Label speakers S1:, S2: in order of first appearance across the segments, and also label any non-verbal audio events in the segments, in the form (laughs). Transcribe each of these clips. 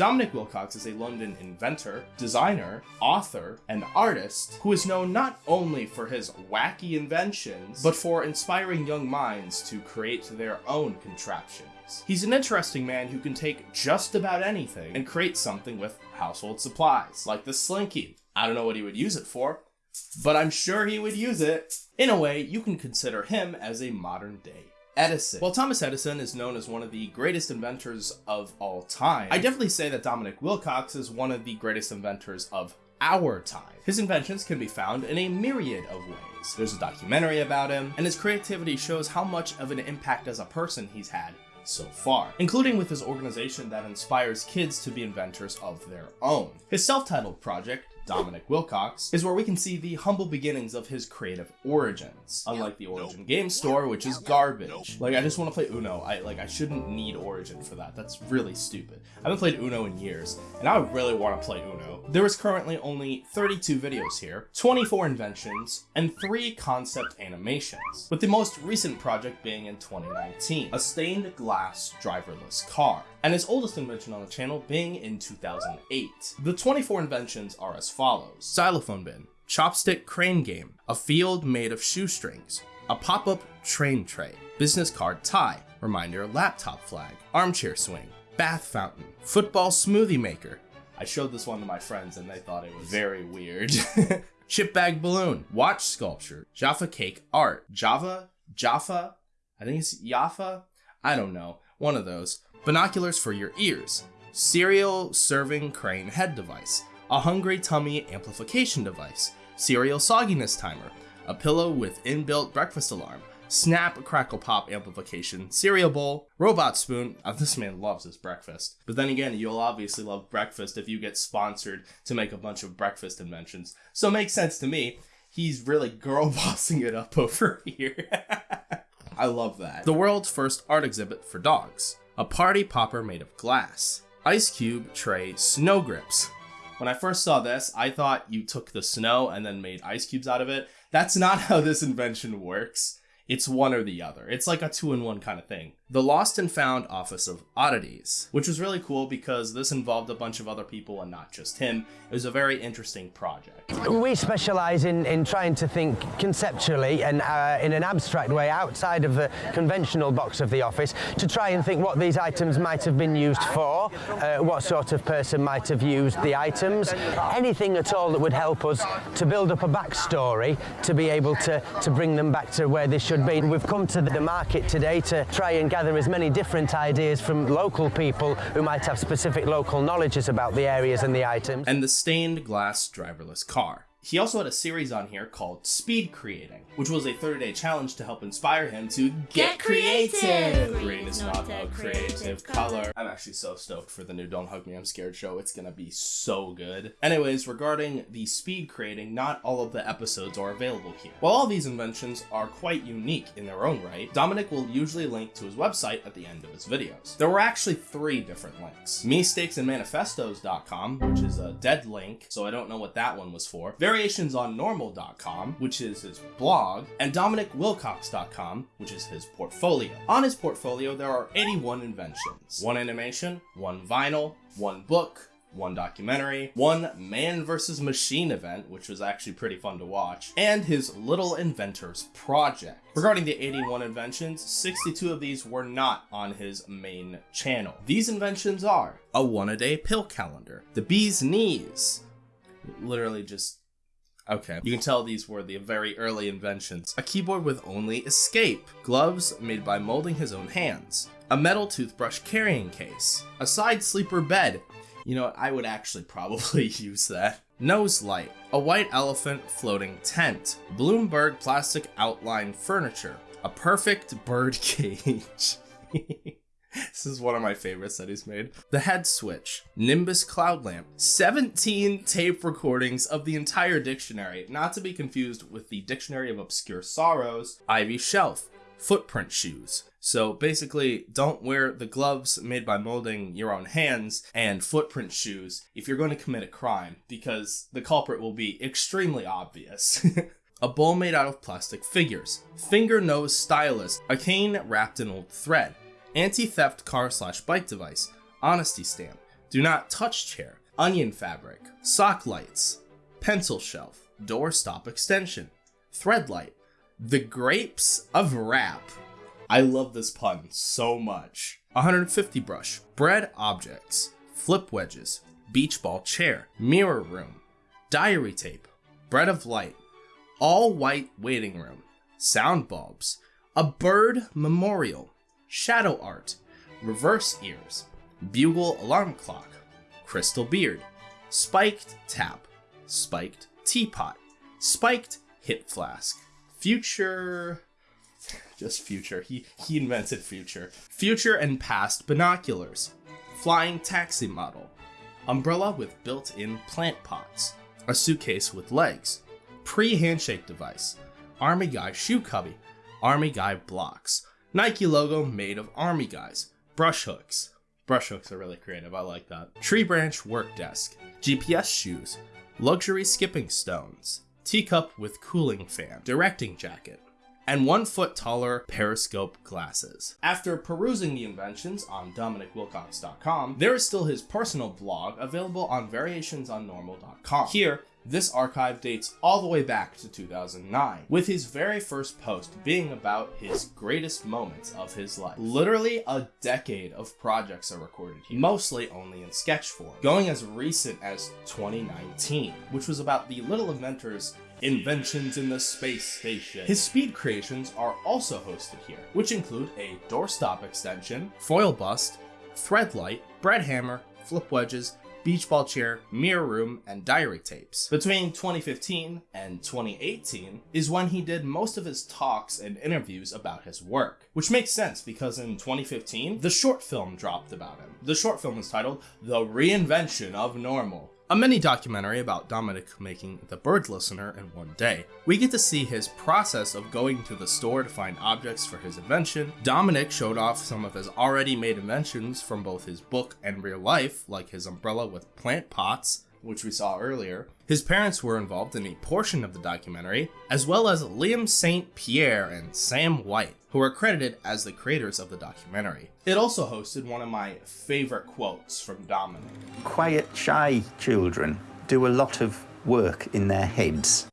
S1: Dominic Wilcox is a London inventor, designer, author, and artist who is known not only for his wacky inventions, but for inspiring young minds to create their own contraptions. He's an interesting man who can take just about anything and create something with household supplies, like the Slinky. I don't know what he would use it for, but I'm sure he would use it. In a way, you can consider him as a modern day Edison. While Thomas Edison is known as one of the greatest inventors of all time, I definitely say that Dominic Wilcox is one of the greatest inventors of our time. His inventions can be found in a myriad of ways. There's a documentary about him, and his creativity shows how much of an impact as a person he's had so far, including with his organization that inspires kids to be inventors of their own. His self-titled project, Dominic Wilcox, is where we can see the humble beginnings of his creative origins. Unlike the Origin Game Store, which is garbage. Like, I just want to play Uno. I like I shouldn't need Origin for that. That's really stupid. I haven't played Uno in years, and I really want to play Uno. There is currently only 32 videos here, 24 inventions, and 3 concept animations, with the most recent project being in 2019, a stained glass driverless car and his oldest invention on the channel being in 2008. The 24 inventions are as follows. Xylophone bin, chopstick crane game, a field made of shoestrings, a pop-up train tray, business card tie, reminder laptop flag, armchair swing, bath fountain, football smoothie maker. I showed this one to my friends and they thought it was very weird. (laughs) Chip bag balloon, watch sculpture, Jaffa cake art, Java, Jaffa, I think it's Jaffa, I don't know, one of those binoculars for your ears, cereal serving crane head device, a hungry tummy amplification device, cereal sogginess timer, a pillow with inbuilt breakfast alarm, snap crackle pop amplification, cereal bowl, robot spoon. (laughs) Oh, this man loves his breakfast. But then again, you'll obviously love breakfast if you get sponsored to make a bunch of breakfast inventions. So it makes sense to me. He's really girl (laughs) bossing it up over (laughs) here. I love that. The world's first art exhibit for dogs a party popper made of glass, ice cube tray snow grips. When I first saw this, I thought you took the snow and then made ice cubes out of it. That's not (laughs) how this invention works. It's one or the other. It's like a two in one kind of thing. The Lost and Found Office of Oddities, which was really cool because this involved a bunch of other people and not just him. It was a very interesting project.
S2: We specialise in, in trying to think conceptually and uh, in an abstract way outside of the conventional box of the office to try and think what these items might have been used for, uh, what sort of person might have used the items, anything at all that would help us to build up a backstory to be able to, to bring them back to where they should be. We've come to the market today to try and gather as many different ideas from local people who might have specific local knowledges about the areas and the items.
S1: And the stained glass driverless car. He also had a series on here called Speed Creating, which was a 30-day challenge to help inspire him to get, get creative. creative. Green is not a creative color. I'm actually so stoked for the new Don't Hug Me, I'm Scared show. It's gonna be so good. Anyways, regarding the speed creating, not all of the episodes are available here. While all these inventions are quite unique in their own right, Dominic will usually link to his website at the end of his videos. There were actually three different links. MeSteaksAndManifestos.com, which is a dead link, so I don't know what that one was for. Very variationsonnormal.com, which is his blog, and DominicWilcox.com, which is his portfolio. On his portfolio, there are 81 inventions. One animation, one vinyl, one book, one documentary, one man versus machine event, which was actually pretty fun to watch, and his Little Inventors project. Regarding the 81 inventions, 62 of these were not on his main channel. These inventions are a one-a-day pill calendar, the bee's knees, literally just Okay. You can tell these were the very early inventions. A keyboard with only escape. Gloves made by molding his own hands. A metal toothbrush carrying case. A side sleeper bed. You know, I would actually (laughs) probably use that. Nose light. A white elephant floating tent. Bloomberg plastic outline furniture. A perfect bird (laughs) cage. (laughs) (laughs) this is one of my favorites that he's made. The head switch, Nimbus cloud lamp, 17 tape recordings of the entire dictionary, not to be confused with the Dictionary of Obscure Sorrows, Ivy shelf, footprint shoes. So basically, don't wear the gloves made by molding your own hands and footprint shoes if you're going to commit a crime, because the culprit will be extremely obvious. (laughs) a bowl made out of plastic figures, finger nose stylus, a cane wrapped in old thread, anti-theft car slash bike device, honesty stamp, do not touch chair, onion fabric, sock lights, pencil shelf, door stop extension, thread light, the grapes of rap. I love this pun so much. 150 brush, bread objects, flip wedges, beach ball chair, mirror room, diary tape, bread of light, all white waiting room, sound bulbs, a bird memorial, shadow art, reverse ears, bugle alarm clock, crystal beard, spiked tap, spiked teapot, spiked hip flask, future just future. He he invented future. Future and past binoculars. Flying taxi model. Umbrella with built-in plant pots. A suitcase with legs. Pre-handshake device. Army guy shoe cubby. Army guy blocks. Nike logo made of army guys. Brush hooks. Brush hooks are really creative. I like that. Tree branch work desk. GPS shoes. Luxury skipping stones. Teacup with cooling fan. Directing jacket and one foot taller periscope glasses. After perusing the inventions on DominicWilcox.com, there is still his personal blog available on variationsonnormal.com. Here, this archive dates all the way back to 2009, with his very first post being about his greatest moments of his life. Literally a decade of projects are recorded here, mostly only in sketch form, going as recent as 2019, which was about the Little Inventors Inventions in the Space Station. His speed creations are also hosted here, which include a doorstop extension, foil bust, thread light, bread hammer, flip wedges, beach ball chair, mirror room, and diary tapes. Between 2015 and 2018 is when he did most of his talks and interviews about his work, which makes sense because in 2015, the short film dropped about him. The short film is titled The Reinvention of Normal, a mini documentary about Dominic making The Bird Listener in one day. We get to see his process of going to the store to find objects for his invention. Dominic showed off some of his already made inventions from both his book and real life, like his umbrella with plant pots, which we saw earlier. His parents were involved in a portion of the documentary, as well as Liam Saint-Pierre and Sam White, who are credited as the creators of the documentary. It also hosted one of my favorite quotes from Dominic.
S3: Quiet, shy children do a lot of work in their heads.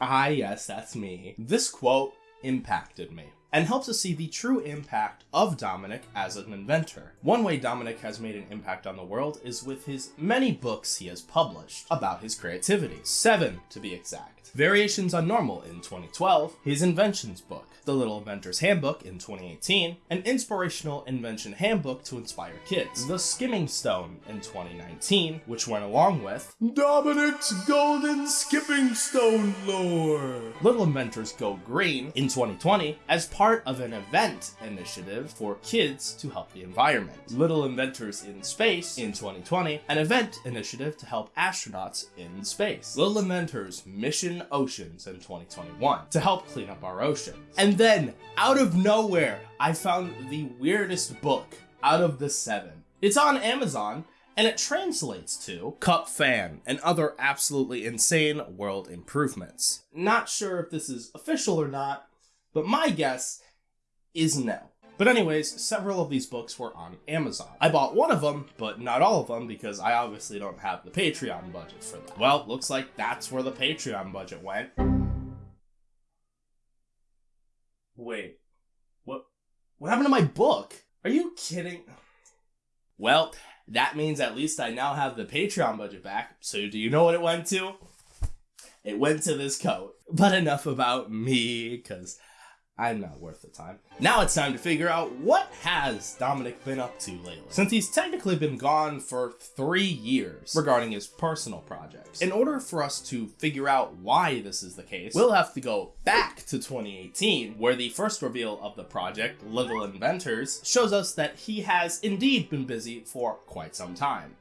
S1: Ah, yes, that's me. This quote impacted me and helps us see the true impact of Dominic as an inventor. One way Dominic has made an impact on the world is with his many books he has published about his creativity, seven to be exact. Variations on Normal in 2012, his inventions book, The Little Inventor's Handbook in 2018, an inspirational invention handbook to inspire kids, The Skimming Stone in 2019, which went along with Dominic's Golden Skipping Stone lore. Little Inventors Go Green in 2020 as part of an event initiative for kids to help the environment. Little Inventors in Space in 2020, an event initiative to help astronauts in space. Little Inventors Mission Oceans in 2021 to help clean up our ocean. And then, out of nowhere, I found the weirdest book out of the seven. It's on Amazon, and it translates to Cup Fan and other absolutely insane world improvements. Not sure if this is official or not, but my guess is no. But anyways, several of these books were on Amazon. I bought one of them, but not all of them because I obviously don't have the Patreon budget for that. Well, looks like that's where the Patreon budget went. Wait, what? What happened to my book? Are you kidding? Well, that means at least I now have the Patreon budget back. So do you know what it went to? It went to this coat. But enough about me, because I'm not worth the time. Now it's time to figure out what has Dominic been up to lately, since he's technically been gone for three years regarding his personal projects. In order for us to figure out why this is the case, we'll have to go back to 2018, where the first reveal of the project, Little Inventors, shows us that he has indeed been busy for quite some time.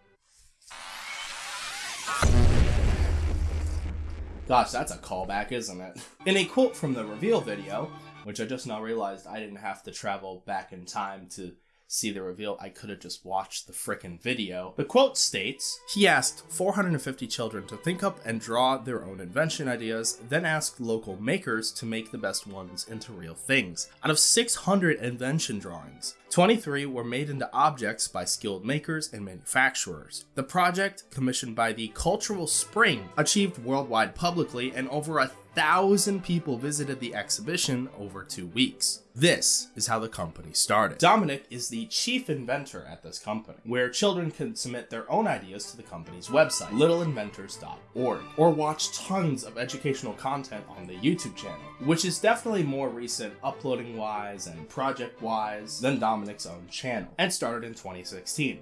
S1: Gosh, that's a callback, isn't it? In a quote from the reveal video, which I just now realized I didn't have to travel back in time to see the reveal. I could have just watched the frickin' video. The quote states, he asked 450 children to think up and draw their own invention ideas, then asked local makers to make the best ones into real things. Out of 600 invention drawings, 23 were made into objects by skilled makers and manufacturers. The project, commissioned by the Cultural Spring, achieved worldwide publicly and over a thousand people visited the exhibition over two weeks. This is how the company started. Dominic is the chief inventor at this company, where children can submit their own ideas to the company's website, littleinventors.org, or watch tons of educational content on the YouTube channel, which is definitely more recent uploading wise and project wise than Dominic's own channel, and started in 2016.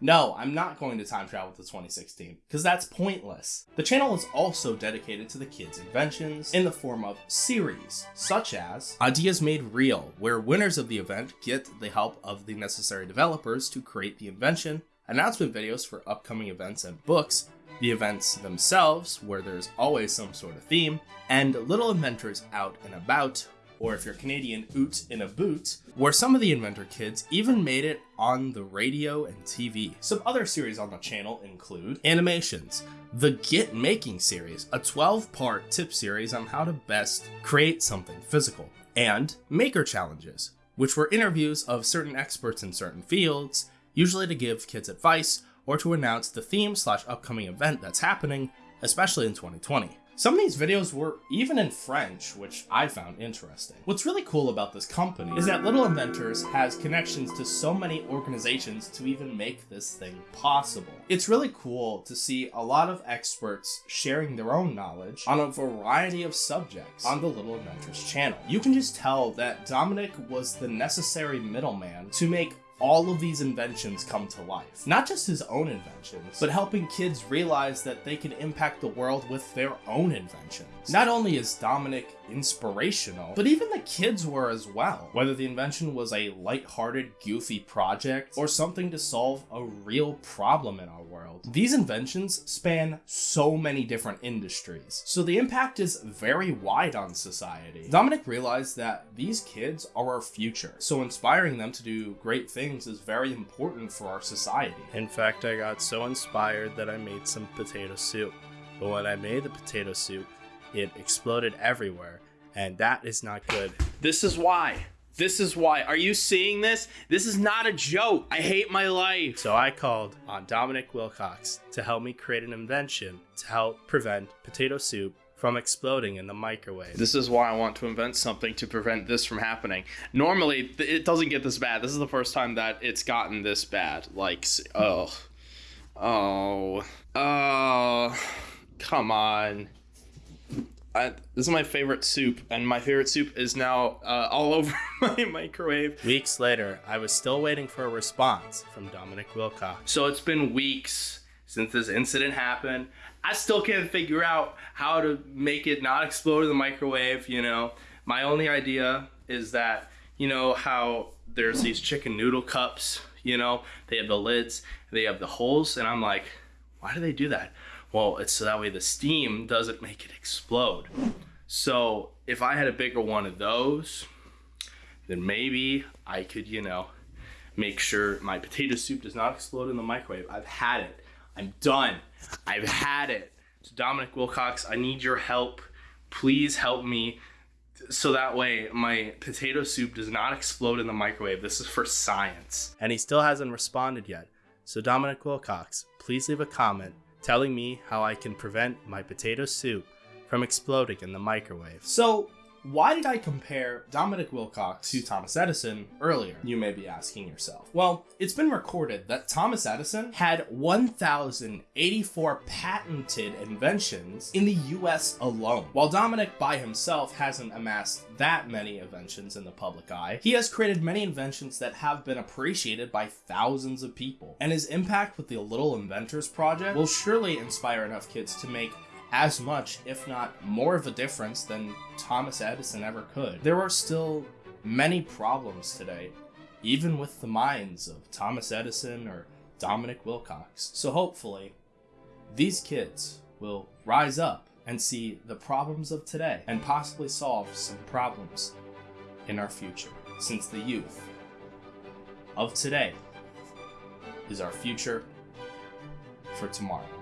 S1: No, I'm not going to time travel to 2016, because that's pointless. The channel is also dedicated to the kids' inventions in the form of series, such as Ideas Made Real, where winners of the event get the help of the necessary developers to create the invention, announcement videos for upcoming events and books, the events themselves, where there's always some sort of theme, and little inventors out and about, or if you're Canadian, Oot in a Boot, where some of the Inventor kids even made it on the radio and TV. Some other series on the channel include Animations, the Get Making series, a 12 part tip series on how to best create something physical, and Maker Challenges, which were interviews of certain experts in certain fields, usually to give kids advice or to announce the theme slash upcoming event that's happening, especially in 2020. Some of these videos were even in French, which I found interesting. What's really cool about this company is that Little Inventors has connections to so many organizations to even make this thing possible. It's really cool to see a lot of experts sharing their own knowledge on a variety of subjects on the Little Inventors channel. You can just tell that Dominic was the necessary middleman to make all of these inventions come to life. Not just his own inventions, but helping kids realize that they can impact the world with their own inventions. Not only is Dominic inspirational, but even the kids were as well. Whether the invention was a light-hearted, goofy project, or something to solve a real problem in our world. These inventions span so many different industries, so the impact is very wide on society. Dominic realized that these kids are our future, so inspiring them to do great things is very important for our society. In fact, I got so inspired that I made some potato soup. But when I made the potato soup, it exploded everywhere, and that is not good.
S4: This is why. This is why. Are you seeing this? This is not a joke. I hate my life.
S1: So I called on Dominic Wilcox to help me create an invention to help prevent potato soup from exploding in the microwave.
S4: This is why I want to invent something to prevent this from happening. Normally, it doesn't get this bad. This is the first time that it's gotten this bad. Like, oh. Oh. Oh. Come on. I, this is my favorite soup, and my favorite soup is now uh, all over (laughs) my microwave.
S1: Weeks later, I was still waiting for a response from Dominic Wilcox.
S4: So it's been weeks since this incident happened. I still can't figure out how to make it not explode in the microwave, you know. My only idea is that, you know, how there's these chicken noodle cups, you know, they have the lids, they have the holes, and I'm like, why do they do that? Well, it's so that way the steam doesn't make it explode. So if I had a bigger one of those, then maybe I could, you know, make sure my potato soup does not explode in the microwave. I've had it. I'm done. I've had it. So Dominic Wilcox, I need your help. Please help me so that way my potato soup does not explode in the microwave. This is for science.
S1: And he still hasn't responded yet. So, Dominic Wilcox, please leave a comment telling me how I can prevent my potato soup from exploding in the microwave. So, why did I compare Dominic Wilcox to Thomas Edison earlier? You may be asking yourself. Well, it's been recorded that Thomas Edison had 1,084 patented inventions in the US alone. While Dominic by himself hasn't amassed that many inventions in the public eye, he has created many inventions that have been appreciated by thousands of people. And his impact with the Little Inventors Project will surely inspire enough kids to make as much, if not more of a difference than Thomas Edison ever could. There are still many problems today, even with the minds of Thomas Edison or Dominic Wilcox. So hopefully, these kids will rise up and see the problems of today and possibly solve some problems in our future, since the youth of today is our future for tomorrow.